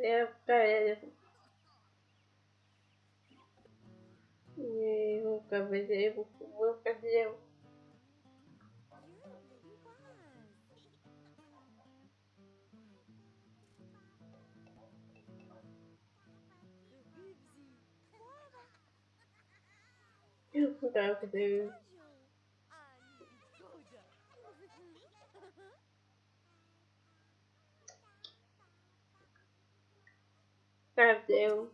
É, cara. Eu cabeça, eu vou fazer. Eu vou fazer. Kind of do.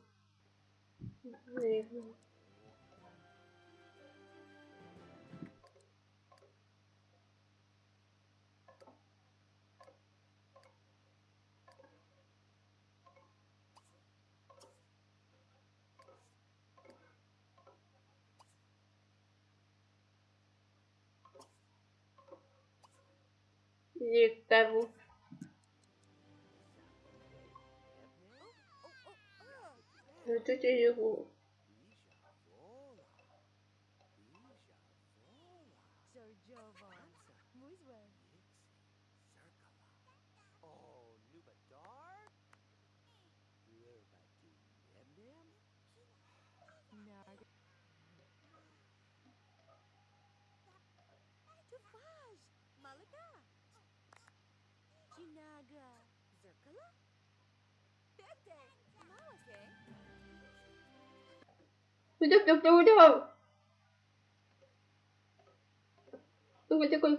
You devil. 有这些有股。Chinaga. Уйдем, уйдем, уйдем. Такой, такой.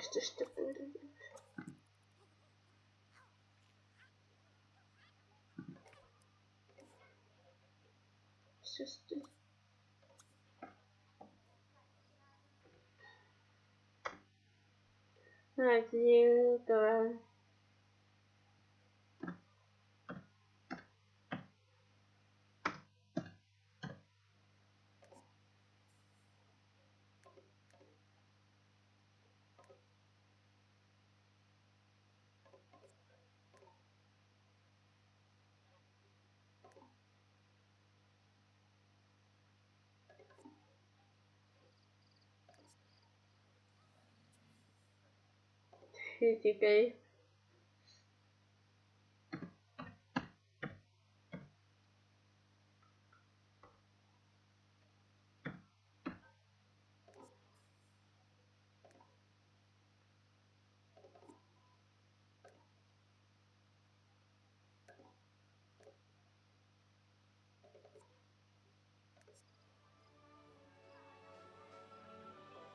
Что ж такое? Сейчас ты. Один. 自己给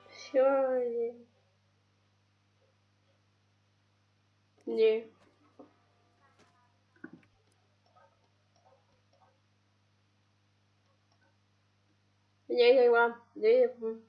谢谢。Yeah. Nhảy thêm qua, nhảy thêm